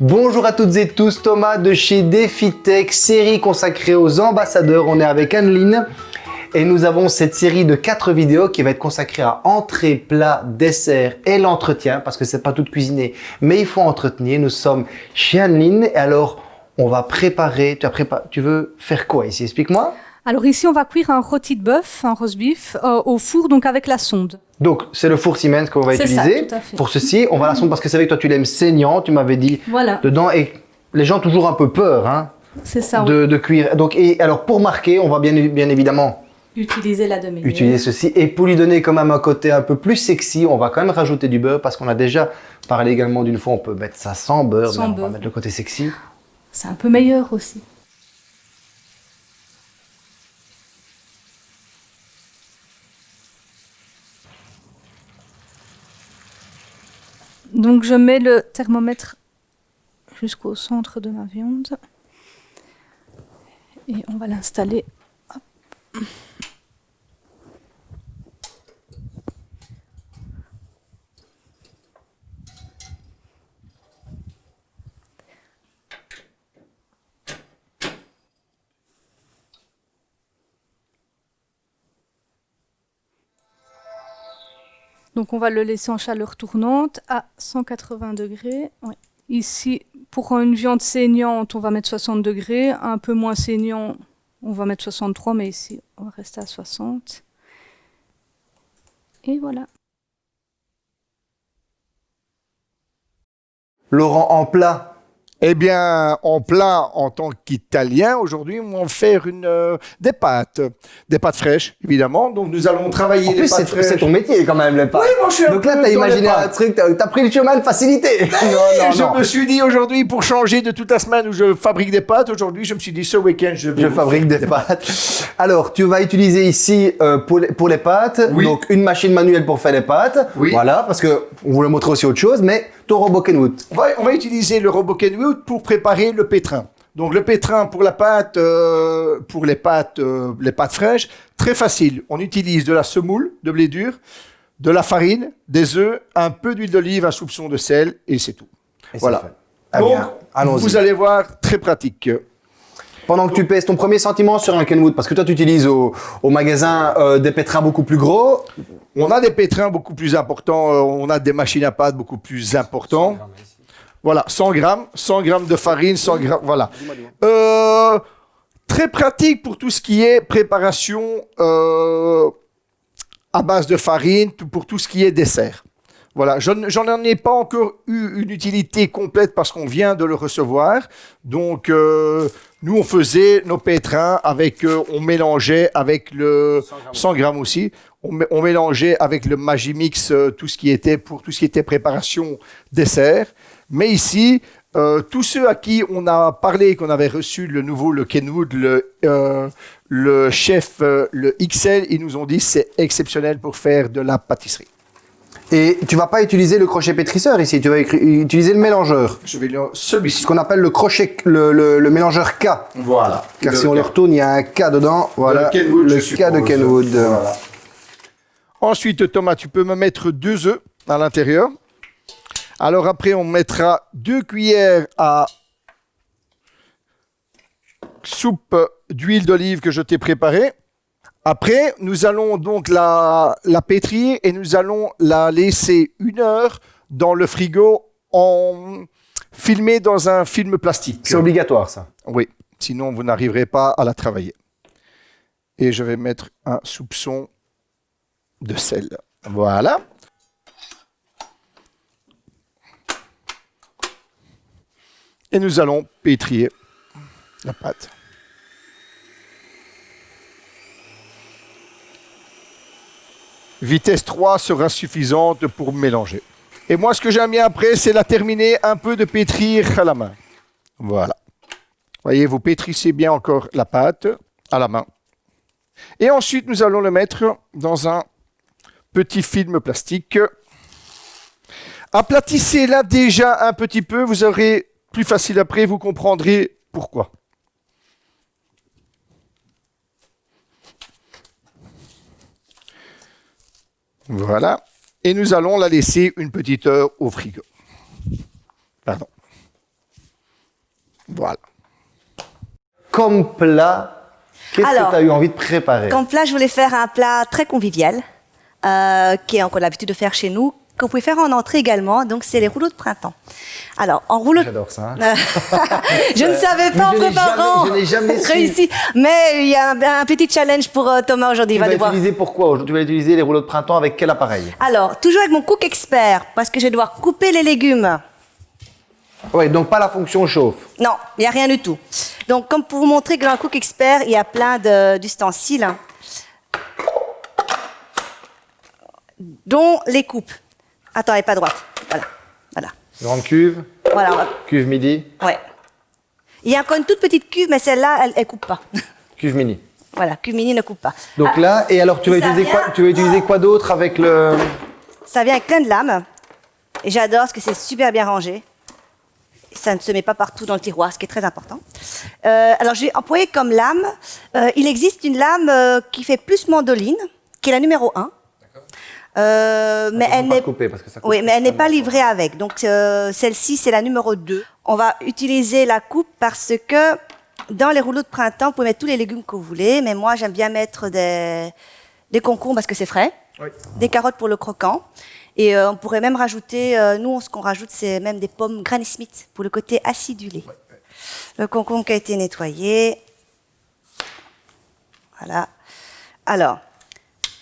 Bonjour à toutes et tous, Thomas de chez DefiTech, série consacrée aux ambassadeurs. On est avec Anneline et nous avons cette série de quatre vidéos qui va être consacrée à entrée, plat, dessert et l'entretien parce que c'est pas tout cuisiner, mais il faut entretenir. Nous sommes chez Anneline et alors on va préparer. Tu, as préparé, tu veux faire quoi ici? Explique-moi. Alors ici, on va cuire un rôti de bœuf, un roast beef, euh, au four, donc avec la sonde. Donc, c'est le four Siemens qu'on va utiliser. Ça, tout à fait. Pour ceci, on va la sonde parce que c'est vrai que toi, tu l'aimes saignant, tu m'avais dit voilà. dedans. Et les gens ont toujours un peu peur hein, c'est ça, de, de, cuire. Donc, et alors, pour marquer, on va bien, bien évidemment utiliser la demi Utiliser ceci. Et pour lui donner quand même un côté un peu plus sexy, on va quand même rajouter du beurre parce qu'on a déjà parlé également d'une fois, on peut mettre ça sans beurre. Sans mais beurre. On va mettre le côté sexy. C'est un peu meilleur aussi. Donc je mets le thermomètre jusqu'au centre de ma viande. Et on va l'installer. Donc on va le laisser en chaleur tournante à 180 degrés. Ici, pour une viande saignante, on va mettre 60 degrés. Un peu moins saignant, on va mettre 63, mais ici, on va rester à 60. Et voilà. Laurent, en plat, eh bien, en plat, en tant qu'Italien, aujourd'hui, on va faire une, euh, des pâtes. Des pâtes fraîches, évidemment. Donc, nous allons travailler en les plus, pâtes c'est fraîches. ton métier quand même, les pâtes. Oui, moi, je suis Donc là, t'as imaginé un truc, t'as as pris le chemin de facilité. non, non, je non. me suis dit aujourd'hui, pour changer de toute la semaine où je fabrique des pâtes, aujourd'hui, je me suis dit ce week-end, je Je vous fabrique des pâtes. Alors, tu vas utiliser ici euh, pour, les, pour les pâtes, Oui. donc une machine manuelle pour faire les pâtes. Oui. Voilà, parce que on voulait montrer aussi autre chose, mais ton robot Kenwood. On va, on va utiliser le robot Kenwood pour préparer le pétrin. Donc le pétrin pour la pâte, euh, pour les pâtes, euh, les pâtes fraîches, très facile. On utilise de la semoule de blé dur, de la farine, des œufs, un peu d'huile d'olive, un soupçon de sel et c'est tout. Et Voilà. fait. Ah Donc, vous allez voir, très pratique. Pendant que tu pèses ton premier sentiment sur un Kenwood, parce que toi tu utilises au, au magasin euh, des pétrins beaucoup plus gros. On a des pétrins beaucoup plus importants, euh, on a des machines à pâte beaucoup plus importants. Voilà, 100 grammes, 100 grammes de farine, 100 grammes, voilà. Euh, très pratique pour tout ce qui est préparation euh, à base de farine, tout- pour tout ce qui est dessert. Voilà, je n- j'en ai pas encore eu une utilité complète parce qu'on vient de le recevoir. Donc, euh, nous, on faisait nos pétrins avec, euh, on mélangeait avec le 100 grammes aussi. On, mé- on mélangeait avec le Magimix euh, tout ce qui était pour tout ce qui était préparation dessert. Mais ici, euh, tous ceux à qui on a parlé qu'on avait reçu le nouveau, le Kenwood, le, euh, le chef, le XL, ils nous ont dit c'est exceptionnel pour faire de la pâtisserie. Et tu vas pas utiliser le crochet pétrisseur ici, tu vas utiliser le mélangeur. Je vais le celui-ci. Ce qu'on appelle le crochet, le, le- le mélangeur K. Voilà. Car si on le retourne, il y a un K dedans. Voilà, Kenwood, le je K de. Kenwood. Voilà. Ensuite, Thomas, tu peux me mettre deux œufs à l'intérieur. Alors après, on mettra deux cuillères à soupe d'huile d'olive que je t'ai préparée. Après, nous allons donc la, la pétrir et nous allons la laisser une heure dans le frigo en filmée dans un film plastique. C'est obligatoire ça. Oui, sinon vous n'arriverez pas à la travailler. Et je vais mettre un soupçon de sel. Voilà. Et nous allons pétrir la pâte. Vitesse 3 sera suffisante pour mélanger. Et moi, ce que j'aime bien après, c'est la terminer un peu de pétrir à la main. Voilà. Voyez, vous pétrissez bien encore la pâte à la main. Et ensuite, nous allons le mettre dans un petit film plastique. Aplatissez-la déjà un petit peu, vous aurez plus facile après, vous comprendrez pourquoi. Voilà. Et nous allons la laisser une petite heure au frigo. Pardon. Voilà. Comme plat, qu'est-ce que tu as eu envie de préparer? Comme plat, je voulais faire un plat très convivial, euh, qui est encore l'habitude de faire chez nous, que vous pouvez faire en entrée également. Donc, c'est les rouleaux de printemps. Alors, en rouleau J'adore ça. hein. Je ne savais pas en Mais je n'ai préparant jamais- je n'ai jamais réussi. Mais il y a un, un petit challenge pour euh, Thomas aujourd'hui. Tu Il va vas devoir. utiliser pourquoi aujourd'hui? Tu vas utiliser les rouleaux de printemps avec quel appareil? Alors, toujours avec mon cook expert, parce que je vais devoir couper les légumes. Ouais, donc pas la fonction chauffe. Non, il n'y a rien du tout. Donc, comme pour vous montrer que dans le cook expert, il y a plein de- d'ustensiles, dont les coupes. Attends, elle n'est pas droite. Voilà. Voilà. Grande cuve, Voilà. va- cuve midi, Ouais. Il y a encore une toute petite cuve, mais celle-là, elle ne coupe pas. cuve mini. voilà, cuve mini ne coupe pas. Donc Ah, là, et alors tu vas utiliser quoi Tu vas utiliser quoi d'autre avec le Ça vient avec plein de lames. Et j'adore parce que c'est super bien rangé. Ça ne se met pas partout dans le tiroir, ce qui est très important. Euh, alors, je vais employer comme lame. euh, il existe une lame euh, qui fait plus mandoline, qui est la numéro 1. Euh, mais Attention elle pas n'est de couper, parce que ça coupe oui, mais elle n'est pas livrée avec. Donc euh, celle-ci c'est la numéro 2. On va utiliser la coupe parce que dans les rouleaux de printemps, vous pouvez mettre tous les légumes que vous voulez, mais moi j'aime bien mettre des, des concombres parce que c'est frais, Oui. des carottes pour le croquant, et euh, on pourrait même rajouter, euh, nous ce qu'on rajoute c'est même des pommes Granny Smith pour le côté acidulé. Le concombre qui a été nettoyé. Voilà. Alors,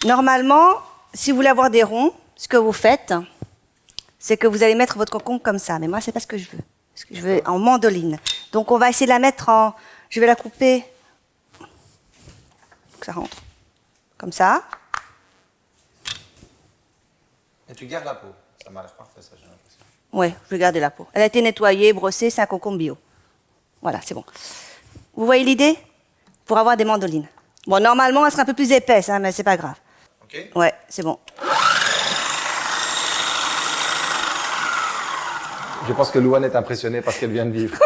normalement, si vous voulez avoir des ronds, ce que vous faites, c'est que vous allez mettre votre concombre comme ça. Mais moi, c'est pas ce que je veux. Parce que je veux en mandoline. Donc, on va essayer de la mettre en. Je vais la couper. Que ça rentre. Comme ça. Et tu gardes la peau. Ça m'a l'air parfait, ça, j'ai l'impression. Ouais, je vais garder la peau. Elle a été nettoyée, brossée, c'est un concombre bio. Voilà, c'est bon. Vous voyez l'idée? Pour avoir des mandolines. Bon, normalement, elle sera un peu plus épaisse, hein, mais c'est pas grave. Ok. Ouais, c'est bon. Je pense que Louane est impressionnée par ce qu'elle vient de vivre.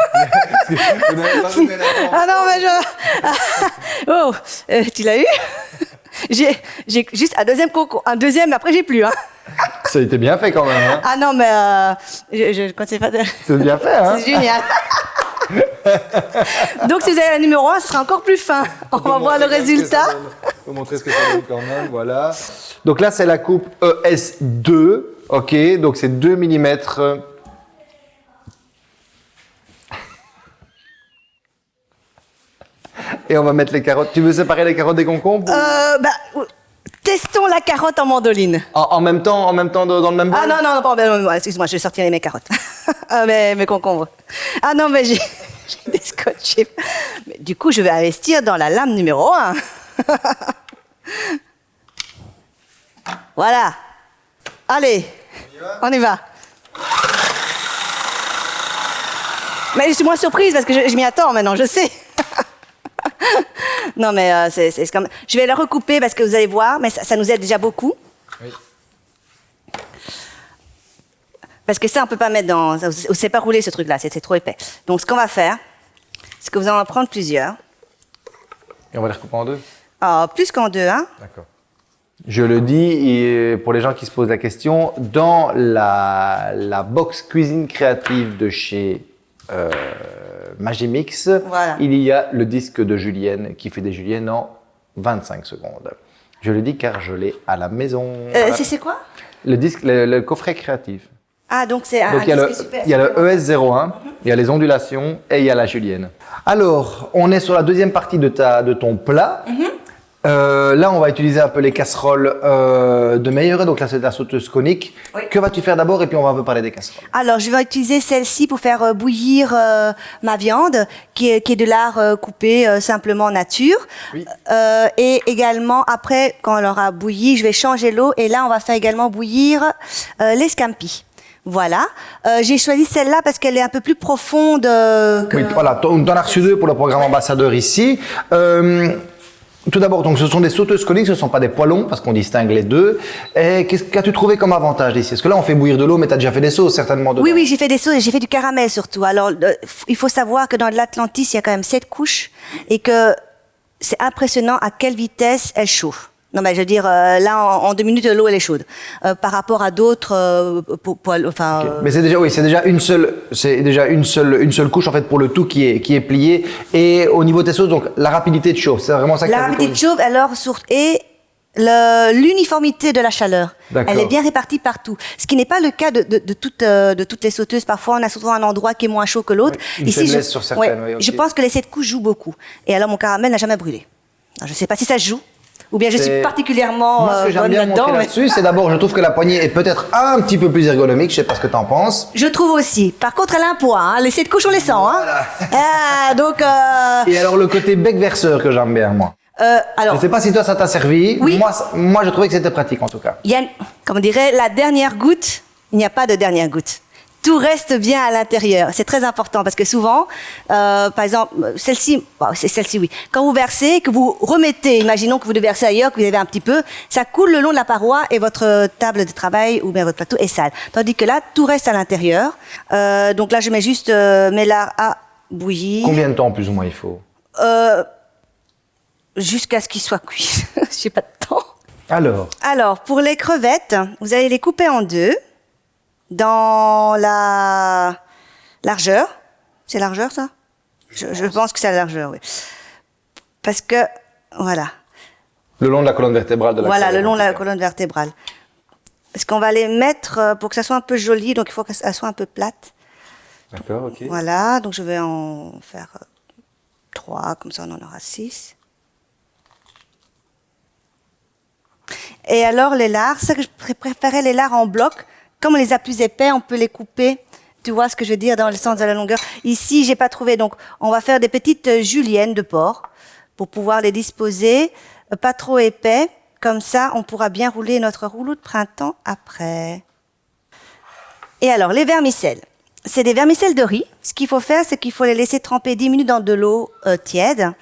Vous n'avez pas donné la- Ah non, mais je. oh, euh, tu l'as eu? J'ai j'ai juste un deuxième coco, un deuxième, mais après j'ai plus. Hein. Ça a été bien fait quand même. Hein. Ah non, mais euh, je, je conseille pas de. C'est bien fait, hein C'est génial. Donc si vous avez la numéro 1, ce sera encore plus fin. On va voir le résultat. Montrer ce que ça donne quand même, voilà. Donc là, c'est la coupe ES2, ok, donc c'est 2 mm. Et on va mettre les carottes. Tu veux séparer les carottes des concombres Euh, bah, testons la carotte en mandoline. en, en même temps, en même temps dans le même bol? Ah non, non, non, pardon, non, excuse-moi, je vais sortir mes carottes. ah, mes, mes concombres. Ah non, mais j'ai des scotchés. Mais du coup, je vais investir dans la lame numéro 1. voilà. Allez, on y va. Mais je suis moins surprise parce que je, je m'y attends maintenant, je sais. non, mais euh, c'est comme... Je vais la recouper parce que vous allez voir, mais ça, ça nous aide déjà beaucoup. Oui. Parce que ça, on peut pas mettre dans. On sait pas rouler ce truc-là, c'est trop épais. Donc, ce qu'on va faire, c'est que vous allez en prendre plusieurs. Et on va les recouper en deux Ah, plus qu'en deux, hein. D'accord. Je le dis pour les gens qui se posent la question, dans la, la box cuisine créative de chez euh, Magimix, Voilà. il y a le disque de Julienne qui fait des Juliennes en 25 secondes. Je le dis car je l'ai à la maison. Euh, c'est- quoi? Le disque, le, le coffret créatif. Ah, donc c'est un, Donc il y a le, super. il y a le ES01, il y a les ondulations et il y a la julienne. Alors, on est sur la deuxième partie de, ta, de ton plat. Mhm. Euh, là, on va utiliser un peu les casseroles euh, de meilleure. Donc là, c'est la sauteuse conique. Oui. Que vas-tu faire d'abord et puis on va un peu parler des casseroles. Alors, je vais utiliser celle-ci pour faire euh, bouillir euh, ma viande, qui est, qui est de lard euh, coupé euh, simplement nature. Oui. Euh, et également, après, quand elle aura bouilli, je vais changer l'eau. Et là, on va faire également bouillir euh, les scampi. Voilà. Euh, J'ai choisi celle-là parce qu'elle est un peu plus profonde. euh, que- Oui, voilà, on en as reçu deux pour le programme ambassadeur ici. Euh, tout d'abord, donc ce sont des sauteuses coniques, ce ne sont pas des poêlons parce qu'on distingue les deux. Et qu'as-tu trouvé comme avantage d'ici Parce que là, on fait bouillir de l'eau, mais tu as déjà fait des sauces certainement. Oui, oui, j'ai fait des sauces et j'ai fait du caramel surtout. Alors, il faut savoir que dans l'Atlantis, il y a quand même sept couches et que c'est impressionnant à quelle vitesse elle chauffe. Non, mais je veux dire, euh, là, en, en deux minutes, l'eau, elle est chaude. Euh, par rapport à d'autres euh, enfin... euh, Mais c'est déjà, oui, c'est déjà une seule, c'est déjà une seule, une seule couche en fait pour le tout qui est, qui est plié. Et au niveau des sauces, donc la rapidité de chauffe, c'est vraiment ça que La rapidité de chauffe, alors, sur, et l'uniformité de la chaleur. Elle est bien répartie partout. Ce qui n'est pas le cas de, de, de toutes, de toutes les sauteuses. Parfois, on a souvent un endroit qui est moins chaud que l'autre. Ouais, une faiblesse sur certaines, ouais, oui. Je pense que les sept couches jouent beaucoup. Et alors, mon caramel n'a jamais brûlé. Alors, je ne sais pas si ça joue. Ou bien je suis particulièrement Moi, ce que euh, j'aime bien montrer là-dessus, c'est d'abord, je trouve que la poignée est peut-être un petit peu plus ergonomique. Je sais pas ce que t'en penses. Je trouve aussi. Par contre, elle a un poids. Hein. Les sept couches, on les sent. Hein. Ah, donc, euh, Et alors le côté bec verseur que j'aime bien moi. euh, alors, Je sais pas si toi ça t'a servi. Oui. Moi, moi je trouvais que c'était pratique en tout cas. il y a, comme on dirait, la dernière goutte, il n'y a pas de dernière goutte. Tout reste bien à l'intérieur. C'est très important parce que souvent, euh, par exemple, celle-ci, bon, c'est celle-ci, oui. Quand vous versez, que vous remettez, imaginons que vous devez verser ailleurs, que vous avez un petit peu, ça coule le long de la paroi et votre table de travail ou bien votre plateau est sale. Tandis que là, tout reste à l'intérieur. Euh, donc là, je mets juste euh, mes lards à bouillir. Combien de temps plus ou moins il faut? Euh, jusqu'à ce qu'il soit cuit. J'ai pas de temps. Alors, Alors, pour les crevettes, vous allez les couper en deux dans la largeur. C'est largeur, ça? Je, je pense que c'est la largeur, oui. Parce que, voilà. le long de la colonne vertébrale de la Voilà, le long de la colonne vertébrale. Parce qu'on va les mettre euh, pour que ça soit un peu joli, donc il faut qu'elle soit un peu plate. D'accord, ok. Voilà, donc je vais en faire euh, trois, comme ça on en aura six. Et alors les lards, ça que je pré- préférais les lards en bloc. Comme on les a plus épais, on peut les couper. Tu vois ce que je veux dire dans le sens de la longueur. Ici, j'ai pas trouvé, donc on va faire des petites euh, juliennes de porc pour pouvoir les disposer, euh, pas trop épais. Comme ça, on pourra bien rouler notre rouleau de printemps après. Et alors, les vermicelles. C'est des vermicelles de riz. Ce qu'il faut faire, c'est qu'il faut les laisser tremper 10 minutes dans de l'eau euh, tiède.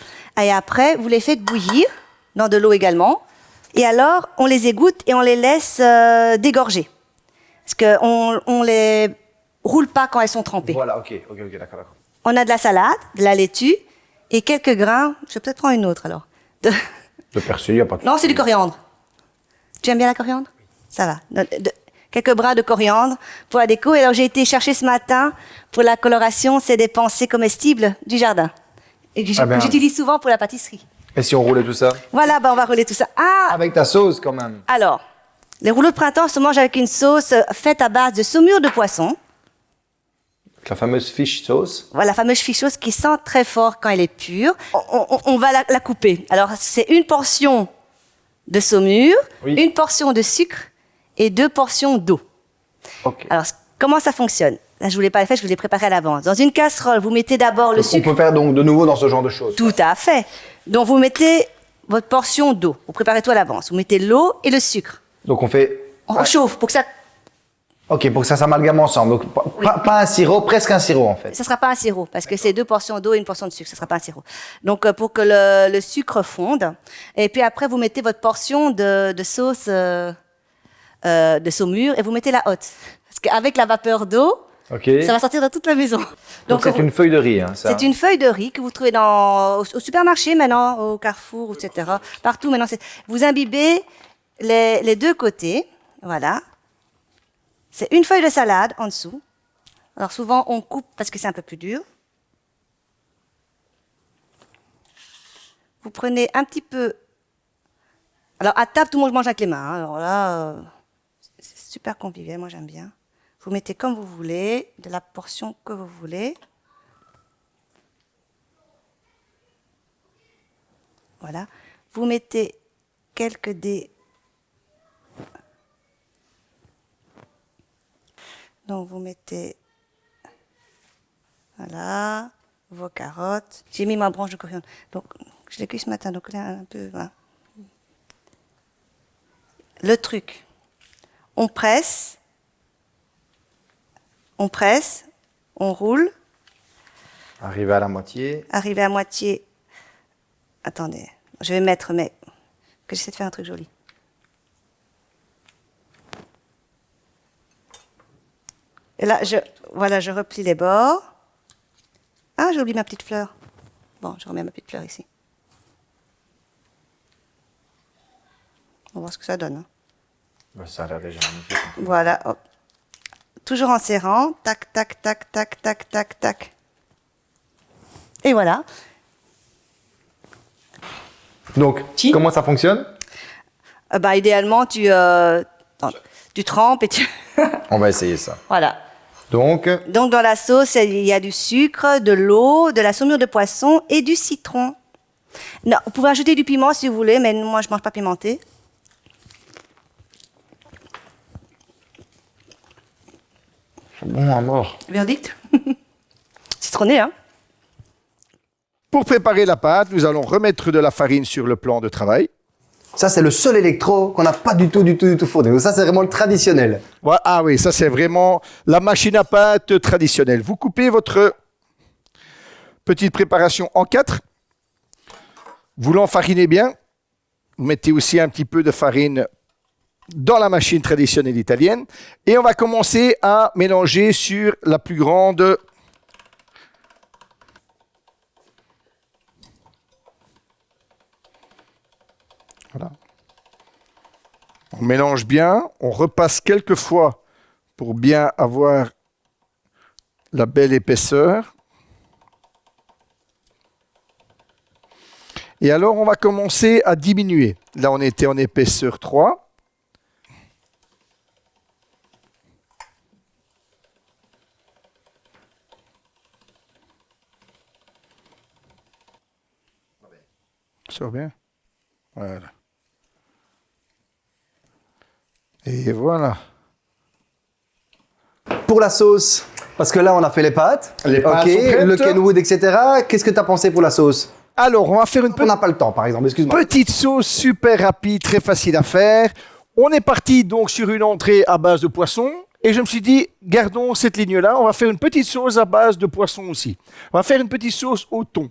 Et après, vous les faites bouillir dans de l'eau également. Et alors, on les égoutte et on les laisse dégorger. Parce qu'on on les roule pas quand elles sont trempées. Voilà, ok, ok, ok, d'accord, d'accord. On a de la salade, de la laitue et quelques grains. Je vais peut-être prendre une autre alors. De- Le persil, y a pas de Non, c'est du coriandre. Tu aimes bien la coriandre? Ça va. De- de- quelques bras de coriandre pour la déco. Et alors, j'ai été chercher ce matin pour la coloration, c'est des pensées comestibles du jardin. Et que Ah ben. j'utilise souvent pour la pâtisserie. Et si on roulait tout ça? Voilà, ben on va rouler tout ça. Ah Avec ta sauce quand même. Alors, les rouleaux de printemps se mangent avec une sauce euh, faite à base de saumure de poisson. La fameuse fish sauce. Voilà, la fameuse fichose qui sent très fort quand elle est pure. On, on- on va la, la couper. Alors, c'est une portion de saumure, Oui. une portion de sucre et deux portions d'eau. Ok. Alors, comment ça fonctionne? Là, je vous l'ai pas fait, je vous l'ai préparé à l'avance. Dans une casserole, vous mettez d'abord le Donc, on sucre. peut faire donc de nouveau dans ce genre de choses. Tout à fait. Donc, vous mettez votre portion d'eau. Vous préparez tout à l'avance. Vous mettez l'eau et le sucre. Donc on fait. On réchauffe pour que ça Ok, pour que ça s'amalgame ensemble. Donc pas, pas- pas un sirop, presque un sirop en fait. Ça sera pas un sirop parce que c'est deux portions d'eau et une portion de sucre. Ça sera pas un sirop. Donc euh, pour que le, le sucre fonde, et puis après vous mettez votre portion de, de sauce euh, euh, de saumure et vous mettez la haute. Parce qu'avec la vapeur d'eau, Ok. ça va sortir dans toute la maison. Donc c'est une feuille de riz, hein, ça. c'est une feuille de riz que vous trouvez dans, au, au supermarché maintenant, au Carrefour, etc. Partout maintenant. Vous imbibez les, deux côtés. Voilà. C'est une feuille de salade en dessous. Alors souvent on coupe parce que c'est un peu plus dur. Vous prenez un petit peu. Alors à table tout le monde mange avec les mains. hein. Alors là, euh, c'est super convivial. Moi j'aime bien. Vous mettez comme vous voulez, de la portion que vous voulez. Voilà. Vous mettez quelques dés. Donc vous mettez voilà vos carottes. J'ai mis ma branche de coriandre. Donc je l'ai cuit ce matin. Donc là un peu. voilà. Le truc, on presse, on presse, on roule. Arrivé à la moitié. Arrivé à moitié. Attendez, je vais mettre, mais que j'essaie de faire un truc joli. Et là, je, voilà, je replie les bords. Ah, j'ai oublié ma petite fleur. Bon, je remets ma petite fleur ici. On va voir ce que ça donne. hein. Ça a l'air déjà magnifique. Voilà. Toujours en serrant. Tac, tac, tac, tac, tac, tac, tac. Et voilà. Donc, comment ça fonctionne? Euh, bah, idéalement, tu, euh, tu trempes et tu... On va essayer ça. voilà. Donc, Donc, dans la sauce, il y a du sucre, de l'eau, de la saumure de poisson et du citron. Non, vous pouvez ajouter du piment si vous voulez, mais moi, je mange pas pimenté. c'est bon à mort. Verdict Citronné, hein Pour préparer la pâte, nous allons remettre de la farine sur le plan de travail. Ça, c'est le seul électro qu'on n'a pas du tout, du tout, du tout fourni. Donc ça, c'est vraiment le traditionnel. Ah oui, ça c'est vraiment la machine à pâte traditionnelle. Vous coupez votre petite préparation en quatre. Vous l'enfarinez bien. Vous mettez aussi un petit peu de farine dans la machine traditionnelle italienne. Et on va commencer à mélanger sur la plus grande On mélange bien, on repasse quelques fois pour bien avoir la belle épaisseur. Et alors, on va commencer à diminuer. Là, on était en épaisseur 3. Ça va bien? Voilà. Et voilà. Pour la sauce, parce que là, on a fait les pâtes. Les pâtes le Kenwood, etc. Qu'est-ce que tu as pensé pour la sauce? Alors, on va faire une On n'a pas le temps, par exemple, excuse-moi. Petite sauce super rapide, très facile à faire. On est parti donc sur une entrée à base de poisson. Et je me suis dit, gardons cette ligne-là. On va faire une petite sauce à base de poisson aussi. On va faire une petite sauce au thon.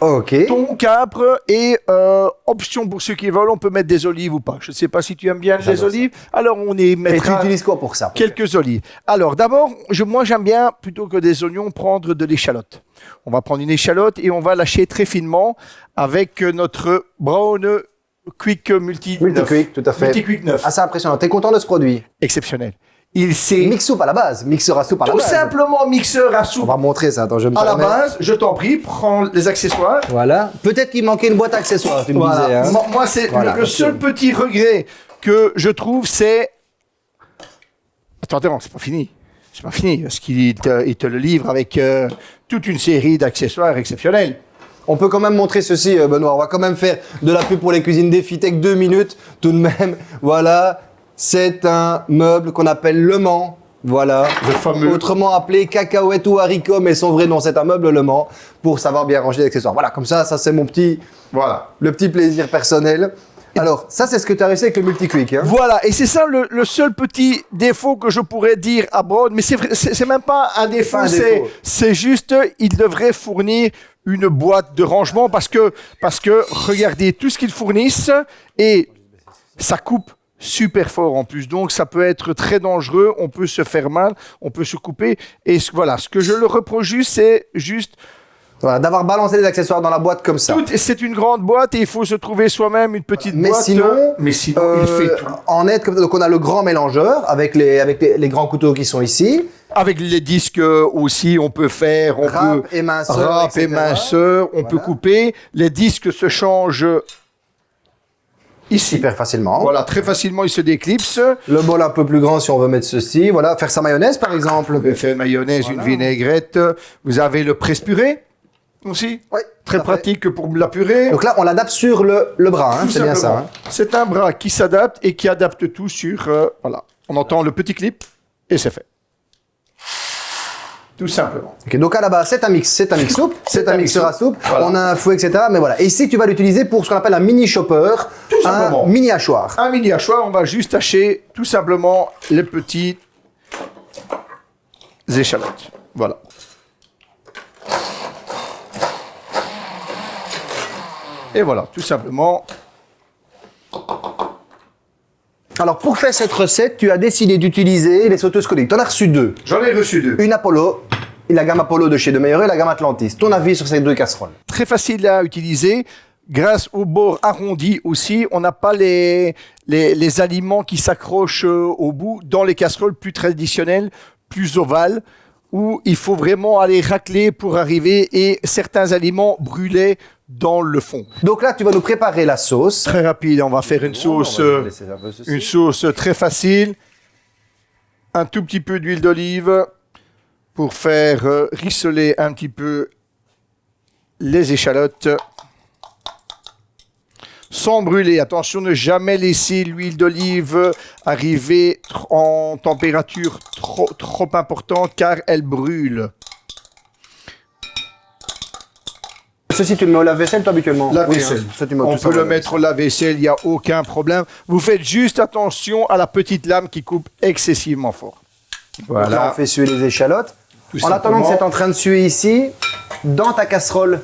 Ok. Thon, capre et euh, option pour ceux qui veulent, on peut mettre des olives ou pas. Je ne sais pas si tu aimes bien les olives. Alors on y Et tu mettra utilises quoi pour ça? quelques olives. Alors d'abord, moi j'aime bien plutôt que des oignons prendre de l'échalote. On va prendre une échalote et on va lâcher très finement avec euh, notre brown quick multi Multi-quick, tout à fait. Multi-quick 9. Assez impressionnant. T'es content de ce produit? Exceptionnel. Il sait Mix soupe à la base. Mixeur à soupe à la tout base. simplement mixeur à On soupe va montrer ça. Attends, je me à la base. Je t'en prie, prends les accessoires. Voilà. Peut-être qu'il manquait une boîte à accessoires, tu me Voilà. disais. hein. Moi, c'est Voilà, le, le seul petit regret que je trouve, c'est. Attends, attends, c'est pas fini. C'est pas fini, parce qu'il te, il te le livre avec euh, toute une série d'accessoires exceptionnels. On peut quand même montrer ceci, euh, Benoît. On va quand même faire de la pub pour les cuisines Défitech deux minutes, tout de même. Voilà, c'est un meuble qu'on appelle Le Mans. Voilà, Le fameux. autrement appelé cacahuète ou haricot, mais son vrai nom c'est un meuble Le Mans pour savoir bien ranger les accessoires. Voilà, comme ça, ça c'est mon petit, Voilà. le petit plaisir personnel. Alors, ça c'est ce que tu as réussi avec le multi-quick. Hein. Voilà, et c'est ça le, le seul petit défaut que je pourrais dire à Broad, mais c'est vrai- c'est c'est même pas un défaut. c'est juste il devrait fournir une boîte de rangement parce que parce que regardez tout ce qu'ils fournissent et ça coupe super fort en plus, donc ça peut être très dangereux, on peut se faire mal, on peut se couper et ce- voilà, ce que je le reproche juste, c'est juste Voilà, d'avoir balancé les accessoires dans la boîte comme ça. tout, c'est une grande boîte et il faut se trouver soi-même une petite Mais boîte. sinon, mais sinon il Euh, fait tout. en net, comme- donc on a le grand mélangeur avec les, avec les, les grands couteaux qui sont ici. Avec les disques euh, aussi, on peut faire, on Râpe peut et minceur, râpe et minceur, on Voilà. peut couper. Les disques se changent ici. Hyper facilement. Voilà, très facilement, ils se déclipsent. Le bol un peu plus grand si on veut mettre ceci. Voilà, faire sa mayonnaise par exemple. Vous pouvez faire une mayonnaise, une vinaigrette. Vous avez le presse-purée aussi. Oui, Très fait. pratique pour la purée. Donc là, on l'adapte sur le, le bras, hein, c'est bien ça. hein. C'est un bras qui s'adapte et qui adapte tout sur. euh, voilà. On entend le petit clip et c'est fait. Tout simplement. Donc à la base, c'est un mix, c'est un mix soupe, c'est un un mixeur à soupe. Voilà. On a un fouet, etc. Mais voilà. Et ici, tu vas l'utiliser pour ce qu'on appelle un mini chopper, un simplement. mini hachoir. Un mini hachoir, on va juste hacher tout simplement les petits échalotes. Voilà. Et voilà, tout simplement. Alors pour faire cette recette, tu as décidé d'utiliser les sauteuses coniques. Tu en as reçu deux. J'en ai reçu deux. Une Apollo, la gamme Apollo de chez De Meilleur et la gamme Atlantis. Ton avis sur ces deux casseroles? Très facile à utiliser. grâce au bord arrondi aussi, on n'a pas les, les, les aliments qui s'accrochent euh, au bout dans les casseroles plus traditionnelles, plus ovales, où il faut vraiment aller racler pour arriver et certains aliments brûler dans le fond. Donc là, tu vas nous préparer la sauce. Très rapide, on va faire une sauce, euh, une sauce très facile. Un tout petit peu d'huile d'olive pour faire euh, rissoler un petit peu les échalotes. Sans brûler, attention, ne jamais laisser l'huile d'olive arriver en température trop, trop importante car elle brûle. Ceci, tu le mets au lave-vaisselle, toi, habituellement? La Oui, vaisselle. hein. Tu On peut le mettre au lave-vaisselle, il n'y a aucun problème. Vous faites juste attention à la petite lame qui coupe excessivement fort. Là, Voilà. on fait suer les échalotes. Tout en attendant que c'est en train de suer ici, dans ta casserole,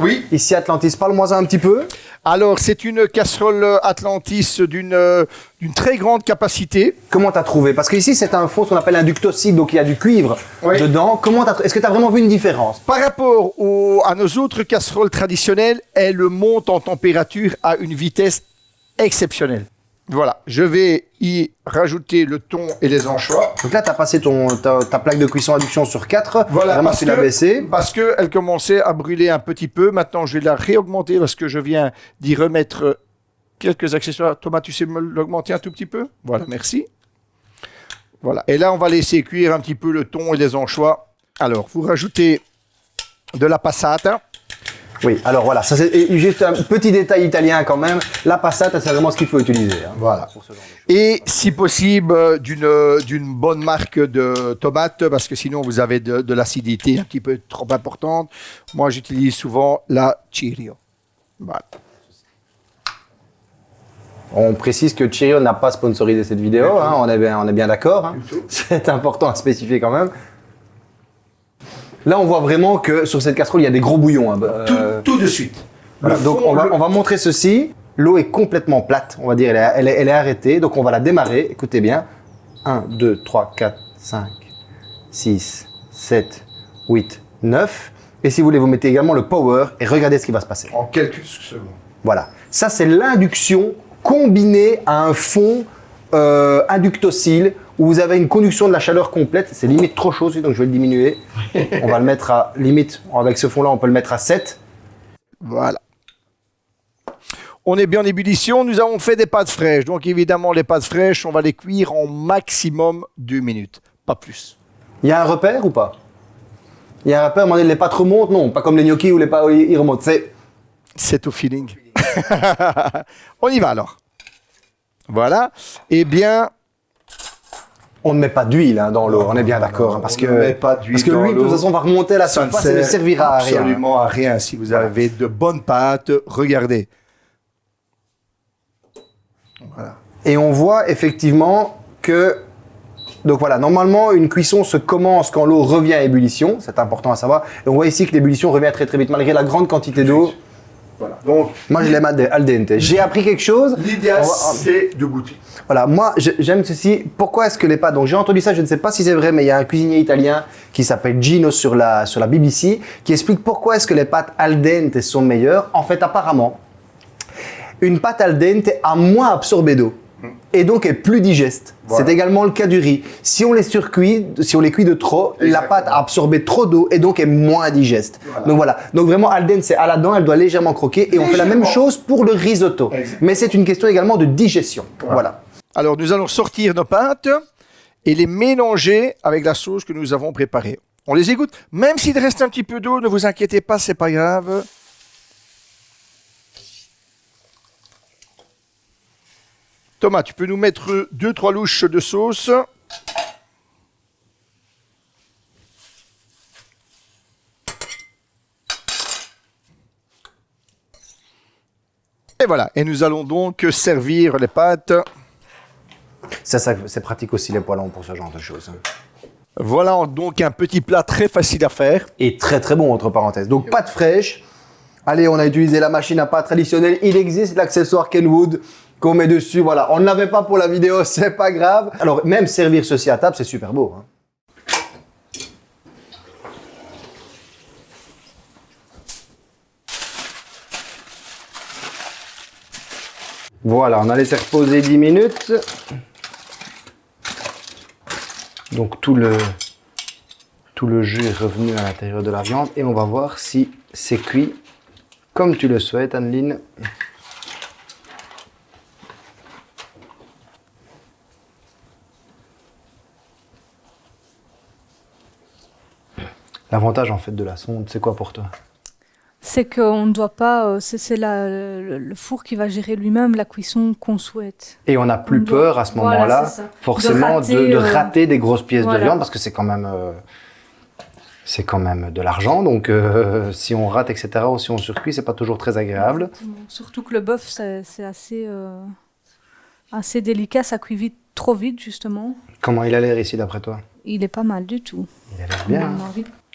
Oui. ici Atlantis, parle-moi un petit peu. Alors, c'est une casserole Atlantis d'une euh, d'une très grande capacité. Comment t'as trouvé? Parce qu'ici, c'est un fond, ce qu'on appelle un ductocide, donc il y a du cuivre Oui. dedans. Comment Est-ce que tu as vraiment vu une différence? Par rapport au- à nos autres casseroles traditionnelles, elle monte en température à une vitesse exceptionnelle. Voilà, je vais y rajouter le thon et les anchois. Donc là, tu as passé ton, ta, ta plaque de cuisson induction sur 4. Voilà, vraiment, parce tu que-. Parce qu'elle commençait à brûler un petit peu. Maintenant, je vais la réaugmenter parce que je viens d'y remettre euh, quelques accessoires. Thomas, tu sais me l'augmenter un tout petit peu? Voilà, merci. Voilà. Et là, on va laisser cuire un petit peu le thon et les anchois. Alors, vous rajoutez de la passata. Oui, alors voilà, ça c'est et juste un petit détail italien quand même. La passata, c'est vraiment ce qu'il faut utiliser. hein. Voilà. Et si possible, euh, d'une euh, d'une bonne marque de tomates, parce que sinon vous avez de, de l'acidité un petit peu trop importante. Moi, j'utilise souvent la Chirio. Voilà. On précise que Cheerio n'a pas sponsorisé cette vidéo, hein, on est bien, on est bien d'accord. hein. C'est important à spécifier quand même. Là, on voit vraiment que sur cette casserole, il y a des gros bouillons. hein. Euh, Tout de suite. voilà. Donc, fond, on va, le- on va montrer ceci. L'eau est complètement plate, on va dire, elle est, elle est- elle est arrêtée. Donc, on va la démarrer. Écoutez bien. 1, 2, 3, 4, 5, 6, 7, 8, 9. Et si vous voulez, vous mettez également le power et regardez ce qui va se passer. En quelques secondes. Voilà. Ça, c'est l'induction combinée à un fond euh, inductocile où vous avez une conduction de la chaleur complète. C'est limite trop chaud, donc je vais le diminuer. on va le mettre à limite, avec ce fond-là, on peut le mettre à 7. Voilà. On est bien en ébullition. Nous avons fait des pâtes fraîches. Donc, évidemment, les pâtes fraîches, on va les cuire en maximum deux minutes. Pas plus. Il y a un repère ou pas? Il y a un repère, donné, les pâtes remontent? Non, pas comme les gnocchis où les pâtes ils remontent. C'est au feeling. on y va alors. Voilà. Eh bien, on ne met pas d'huile hein, dans l'eau, on est bien d'accord. hein, parce que, ne met pas d'huile parce que l'huile, de toute façon, va remonter à la ça ne surface et ne servira à rien. absolument à rien. Si vous avez de bonnes pâtes, regardez. Et on voit effectivement que, donc voilà, normalement, une cuisson se commence quand l'eau revient à ébullition, c'est important à savoir. Et on voit ici que l'ébullition revient très très vite, malgré la grande quantité d'eau. Donc, Moi, je l'aime al dente. J'ai appris quelque chose. l'idéal, c'est de goûter. Voilà, moi, j'aime ceci. Pourquoi est-ce que les pâtes Donc, j'ai entendu ça, je ne sais pas si c'est vrai, mais il y a un cuisinier italien qui s'appelle Gino sur la, sur la BBC qui explique pourquoi est-ce que les pâtes al dente sont meilleures. En fait, apparemment, une pâte al dente a moins absorbé d'eau et donc est plus digeste. Voilà. C'est également le cas du riz. Si on les surcuit, si on les cuit de trop, la pâte a absorbé trop d'eau et donc est moins digeste. Voilà. Donc voilà. Donc vraiment al dente, c'est à la dent, elle doit légèrement croquer et on fait la même chose pour le risotto. Mais c'est une question également de digestion. voilà. Alors, nous allons sortir nos pâtes et les mélanger avec la sauce que nous avons préparée. On les égoutte. Même s'il reste un petit peu d'eau, ne vous inquiétez pas, c'est pas grave. Thomas, tu peux nous mettre deux, trois louches de sauce. Et voilà. Et nous allons donc servir les pâtes. Ça, ça, c'est pratique aussi les poêlons pour ce genre de choses. Voilà donc un petit plat très facile à faire. Et très très bon entre parenthèses. Donc pâte fraîche. Allez, on a utilisé la machine à pâte traditionnelle. Il existe l'accessoire Kenwood qu'on met dessus. Voilà, on ne l'avait pas pour la vidéo, c'est pas grave. Alors même servir ceci à table, c'est super beau. hein. Voilà, on a laissé reposer 10 minutes. Donc tout le, tout le jus est revenu à l'intérieur de la viande et on va voir si c'est cuit comme tu le souhaites, Anneline. L'avantage en fait de la sonde, c'est quoi pour toi? C'est qu'on ne doit pas, euh, c'est le, le four qui va gérer lui-même la cuisson qu'on souhaite. Et on n'a plus On doit- peur à ce moment-là, forcément, De de rater, de euh, rater des grosses pièces de viande parce que c'est quand même, euh, c'est quand même de l'argent. Donc, euh, si on rate, etc., ou si on surcuit, c'est pas toujours très agréable. Exactement. Surtout que le bœuf, c'est assez, assez délicat, ça cuit vite, trop vite justement. Comment il a l'air ici, d'après toi? Il est pas mal du tout. Il a l'air bien.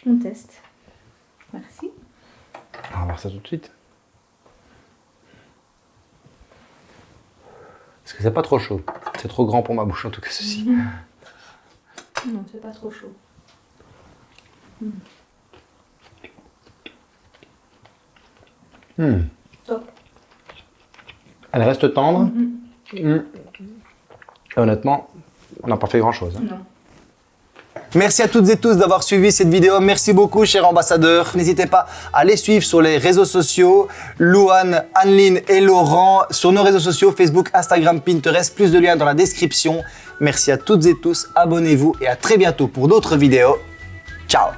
On teste. Merci. On va voir ça tout de suite. Est-ce que c'est pas trop chaud C'est trop grand pour ma bouche, en tout cas, ceci. Non, c'est pas trop chaud. Hmm. Top. Elle reste tendre. Hmm. Et honnêtement, on n'a pas fait grand-chose. hein. Non. Merci à toutes et tous d'avoir suivi cette vidéo. Merci beaucoup, cher ambassadeur. N'hésitez pas à les suivre sur les réseaux sociaux. Louane, Anneline et Laurent sur nos réseaux sociaux Facebook, Instagram, Pinterest. Plus de liens dans la description. Merci à toutes et tous. Abonnez-vous et à très bientôt pour d'autres vidéos. Ciao